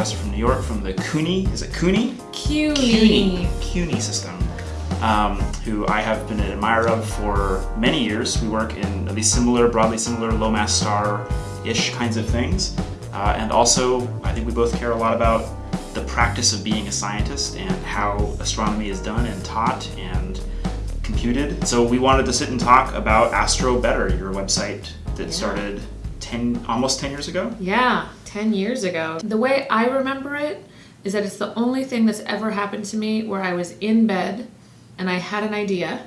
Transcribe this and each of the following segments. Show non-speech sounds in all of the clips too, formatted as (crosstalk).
professor from New York from the CUNY, is it CUNY? CUNY. CUNY, CUNY system, um, who I have been an admirer of for many years. We work in at least similar, broadly similar low mass star-ish kinds of things. Uh, and also, I think we both care a lot about the practice of being a scientist and how astronomy is done and taught and computed. So we wanted to sit and talk about Astrobetter, your website that Yeah. started 10, almost 10 years ago. Yeah, 10 years ago. The way I remember it is that it's the only thing that's ever happened to me where I was in bed and I had an idea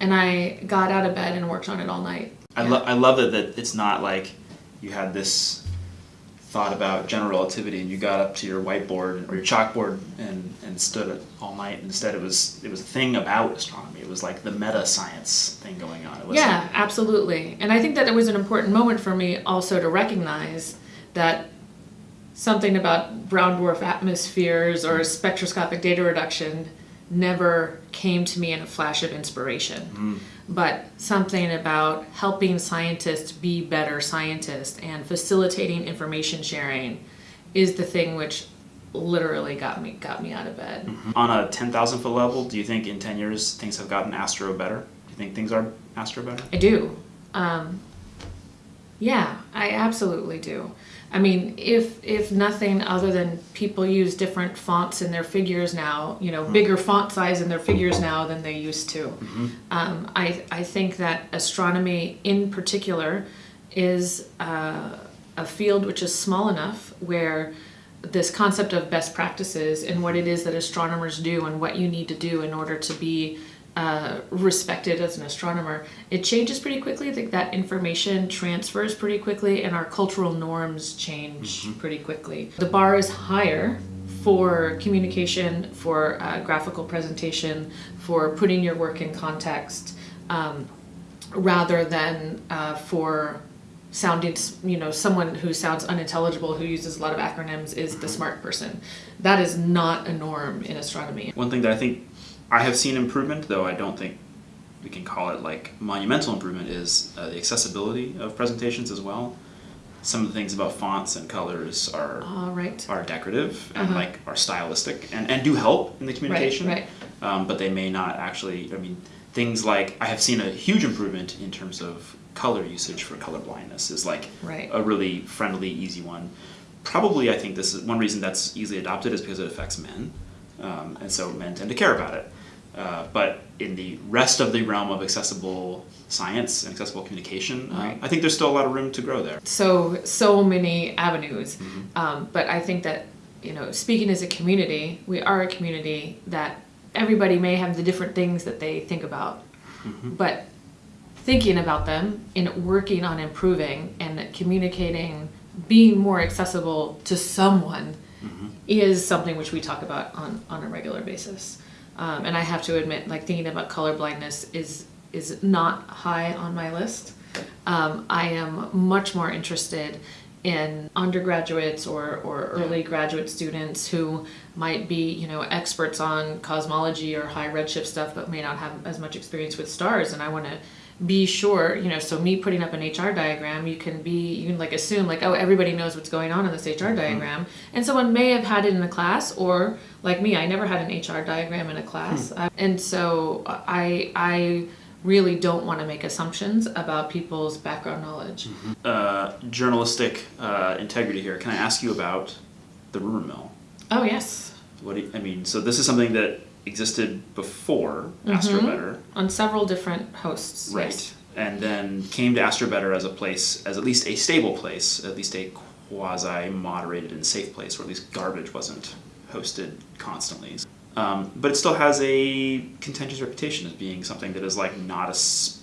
and I got out of bed and worked on it all night. I, Yeah. lo- I love it that it's not like you had this thought about general relativity and you got up to your whiteboard or your chalkboard and, and stood it all night. Instead, it was it was a thing about astronomy. It was like the meta science thing going on. It was Yeah, absolutely. And I think that it was an important moment for me also to recognize that something about brown dwarf atmospheres or spectroscopic data reduction never came to me in a flash of inspiration. But something about helping scientists be better scientists and facilitating information sharing is the thing which literally got me got me out of bed. on a ten thousand foot level. Do you think in ten years things have gotten astro better? Do you think things are astro better? I do. Um, yeah, I absolutely do. I mean, if if nothing other than people use different fonts in their figures now, you know, bigger font size in their figures now than they used to. Um, I I think that astronomy in particular is uh, a field which is small enough where this concept of best practices and what it is that astronomers do and what you need to do in order to be uh, respected as an astronomer, it changes pretty quickly. I think that information transfers pretty quickly and our cultural norms change pretty quickly. The bar is higher for communication, for uh, graphical presentation, for putting your work in context, um, rather than uh, for sounding, you know, someone who sounds unintelligible, who uses a lot of acronyms, is the smart person. That is not a norm in astronomy. One thing that I think I have seen improvement, though I don't think we can call it like monumental improvement, is uh, the accessibility of presentations as well. Some of the things about fonts and colors are All right. are decorative and Uh-huh. like are stylistic and, and do help in the communication. right. Um, but they may not actually. I mean, things like I have seen a huge improvement in terms of color usage for color blindness is like Right. a really friendly, easy one. Probably, I think this is one reason that's easily adopted is because it affects men, um, and so men tend to care about it. Uh, but in the rest of the realm of accessible science and accessible communication, uh, Right. I think there's still a lot of room to grow there. so so many avenues. Um, but i think that you know speaking as a community we are a community that everybody may have the different things that they think about. But thinking about them and working on improving and communicating being more accessible to someone is something which we talk about on, on a regular basis um, and i have to admit like thinking about color blindness is is not high on my list um, I am much more interested in undergraduates or, or early graduate students who might be, you know, experts on cosmology or high redshift stuff, but may not have as much experience with stars. And I want to be sure, you know, so me putting up an HR diagram, you can be, you can like assume like, oh, everybody knows what's going on in this HR diagram. And someone may have had it in a class or like me, I never had an HR diagram in a class. Uh, and so I, I, really don't want to make assumptions about people's background knowledge. uh, journalistic uh, integrity here. Can I ask you about the rumor mill? Oh yes, What do you, I mean? So this is something that existed before Astrobetter, on several different hosts. right? Yes. And then came to Astrobetter as a place, as at least a stable place, at least a quasi moderated and safe place, where at least garbage wasn't hosted constantly. Um, but it still has a contentious reputation as being something that is like not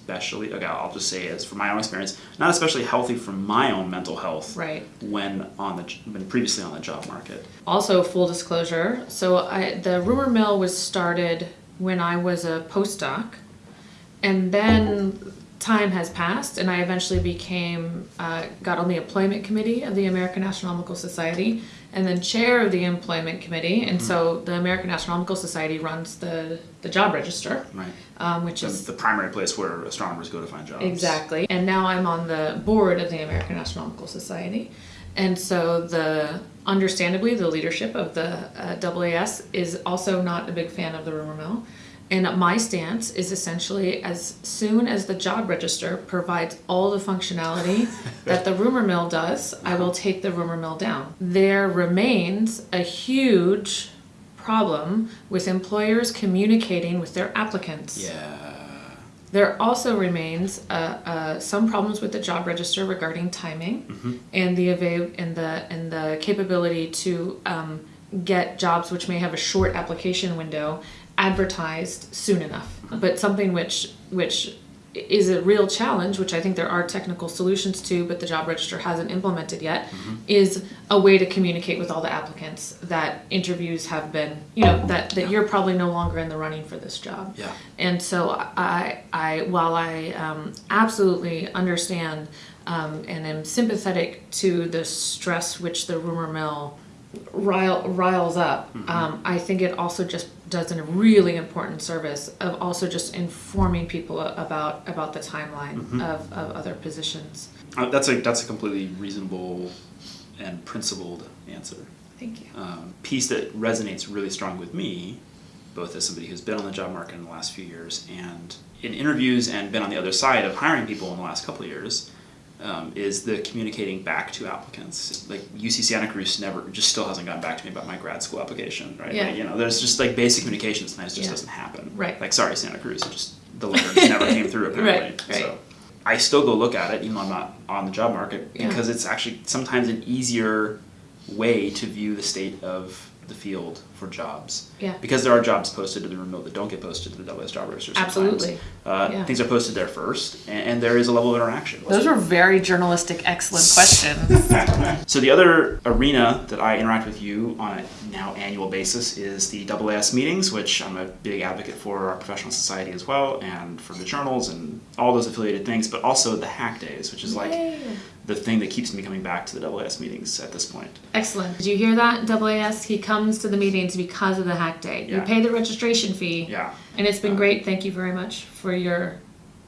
especially. Okay, I'll just say as from my own experience, not especially healthy for my own mental health. Right. When on the when previously on the job market. Also, full disclosure. So I, the rumor mill was started when I was a postdoc, and then time has passed, and I eventually became uh, got on the employment committee of the American Astronomical Society, and then chair of the employment committee. And so the American Astronomical Society runs the the job register, Right. um, which is the primary place where astronomers go to find jobs. Exactly. And now I'm on the board of the American Astronomical Society. And so the understandably the leadership of the uh, AAS is also not a big fan of the rumor mill. And my stance is essentially as soon as the job register provides all the functionality (laughs) that the rumor mill does, I will take the rumor mill down. There remains a huge problem with employers communicating with their applicants. Yeah. There also remains uh, uh, some problems with the job register regarding timing and the avail- and the and the capability to um, get jobs which may have a short application window advertised soon enough. But something which which is a real challenge, which I think there are technical solutions to, but the job register hasn't implemented yet, is a way to communicate with all the applicants that interviews have been, you know, that, that you're probably no longer in the running for this job. Yeah. And so I, I, while I um, absolutely understand um, and am sympathetic to the stress which the rumor mill rile, riles up, um, I think it also just does a really important service of also just informing people about about the timeline of, of other positions. Uh, that's a that's a completely reasonable and principled answer. Thank you. um, piece that resonates really strong with me, both as somebody who's been on the job market in the last few years and in interviews and been on the other side of hiring people in the last couple of years, um, is the communicating back to applicants. Like UC Santa Cruz never, just still hasn't gotten back to me about my grad school application, right? Yeah. Like, you know, there's just like basic communication sometimes just Yeah. doesn't happen. Right. Like, sorry, Santa Cruz, it just the letter just never came through (laughs) apparently. Right, right. So I still go look at it, even though I'm not on the job market, Yeah. because it's actually sometimes an easier way to view the state of the field for jobs. Yeah. Because there are jobs posted to the remote that don't get posted to the WS job register sometimes. Absolutely. Uh, Yeah. Things are posted there first, and, and there is a level of interaction. Those were very journalistic, excellent questions. (laughs) (laughs) So the other arena that I interact with you on a now annual basis is the AAS meetings, which I'm a big advocate for our professional society as well, and for the journals and all those affiliated things, but also the hack days, which is like Yay. The thing that keeps me coming back to the AAS meetings at this point. Excellent. Did you hear that, AAS? He comes to the meetings because of the hack day. You pay the registration fee. Yeah. And it's been uh, great. Thank you very much for your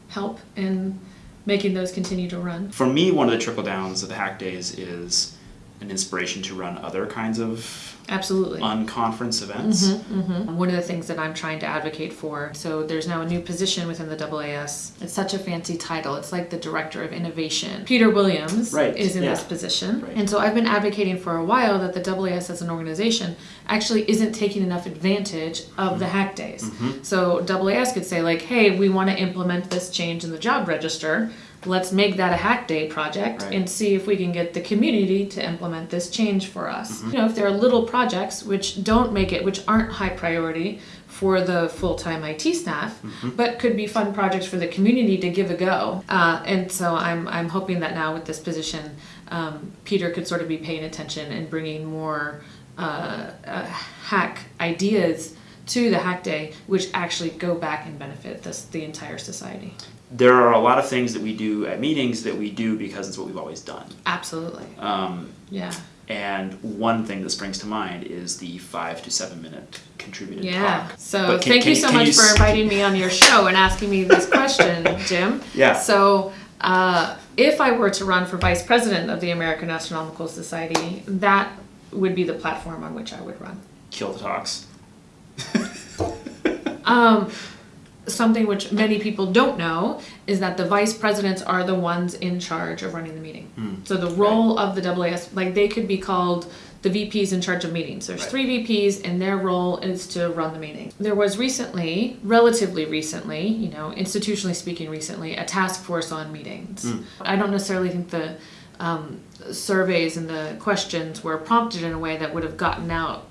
help in making those continue to run. For me, one of the trickle downs of the hack days is an inspiration to run other kinds of Absolutely. unconference events. Mhm. One of the things that I'm trying to advocate for, so there's now a new position within the AAS. It's such a fancy title. It's like the Director of Innovation. Peter Williams Right, is in yeah. this position. Right. And so I've been advocating for a while that the AAS as an organization actually isn't taking enough advantage of Mm-hmm. the hack days. So AAS could say like, hey, we want to implement this change in the job register. Let's make that a hack day project Right. and see if we can get the community to implement this change for us. Mm-hmm. You know, if there are little projects which don't make it, which aren't high priority for the full-time IT staff, Mm-hmm. but could be fun projects for the community to give a go. Uh, and so I'm I'm hoping that now with this position, um, Peter could sort of be paying attention and bringing more uh, uh, hack ideas to the hack day, which actually go back and benefit this the entire society. There are a lot of things that we do at meetings that we do because it's what we've always done. Absolutely. Um, Yeah. and one thing that springs to mind is the five to seven minute contributed Yeah. talk. So can- thank can- you so much you for inviting me on your show and asking me this question, (laughs) Jim. Yeah. So uh, if I were to run for vice president of the American Astronomical Society, that would be the platform on which I would run. Kill the talks. Um, something which many people don't know is that the vice presidents are the ones in charge of running the meeting. Hmm. So the role of the AAS, like they could be called the VPs in charge of meetings. There's Right. three VPs, and their role is to run the meeting. There was recently, relatively recently, you know, institutionally speaking, recently, a task force on meetings. Hmm. I don't necessarily think the um, surveys and the questions were prompted in a way that would have gotten out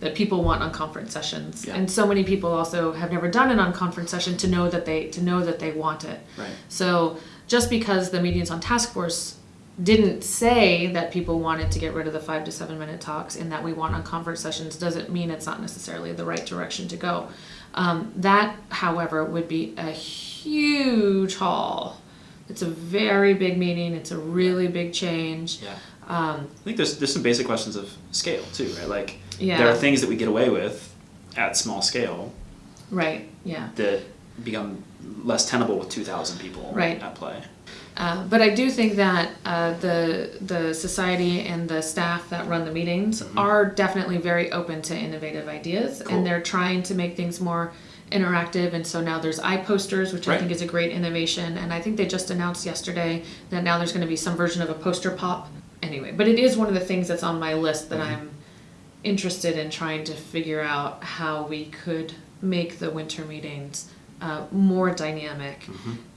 that people want unconference sessions Yeah. and so many people also have never done an unconference session to know that they to know that they want it Right. so just because the meetings on task force didn't say that people wanted to get rid of the five to seven minute talks and that we want unconference sessions doesn't mean it's not necessarily the right direction to go um, that however would be a huge haul it's a very big meeting it's a really big change Yeah. um, I think there's there's some basic questions of scale too, right? Like Yeah. there are things that we get away with at small scale right yeah that become less tenable with 2,000 people Right. at play. Uh, but I do think that uh, the the society and the staff that run the meetings are definitely very open to innovative ideas, Cool. and they're trying to make things more interactive. And so now there's iPosters, which I Right. think is a great innovation. And I think they just announced yesterday that now there's going to be some version of a poster pop. Anyway, but it is one of the things that's on my list that I'm interested in trying to figure out how we could make the winter meetings uh, more dynamic.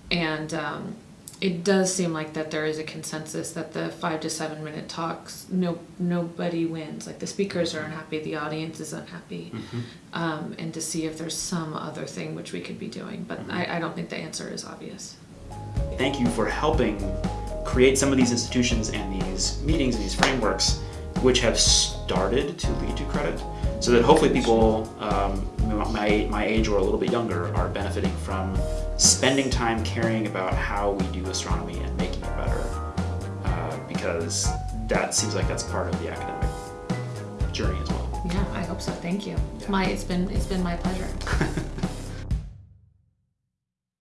And um, it does seem like that there is a consensus that the five to seven minute talks, no nobody wins. Like the speakers are unhappy, the audience is unhappy, um, and to see if there's some other thing which we could be doing. But I, I don't think the answer is obvious. Thank you for helping create some of these institutions and these meetings and these frameworks which have started to lead to credit so that hopefully people um, my, my age or a little bit younger are benefiting from spending time caring about how we do astronomy and making it better uh, because that seems like that's part of the academic journey as well Yeah, I hope so. Thank you. Yeah. My it's been it's been my pleasure. (laughs)